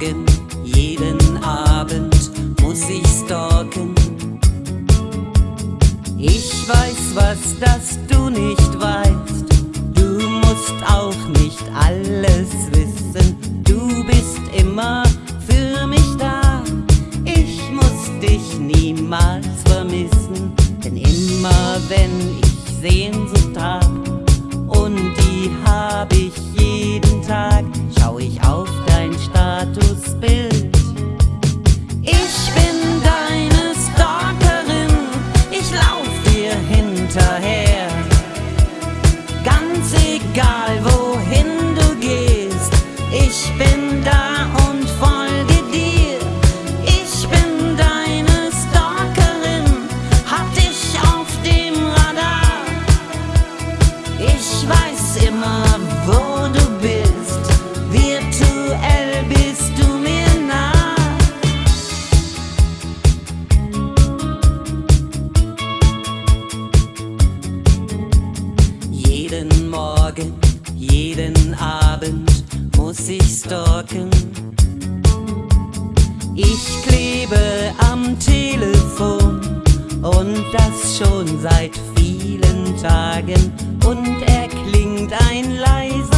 Morgen, jeden Abend muss ich stalken. Ich weiß was, das du nicht weißt. Du musst auch nicht alles wissen. Du bist immer für mich da. Ich muss dich niemals vermissen. Denn immer wenn ich Sehnsucht hab, und die hab ich Jeden Morgen, jeden Abend muss ich stalken. Ich klebe am Telefon und das schon seit vielen Tagen und erklingt ein leiser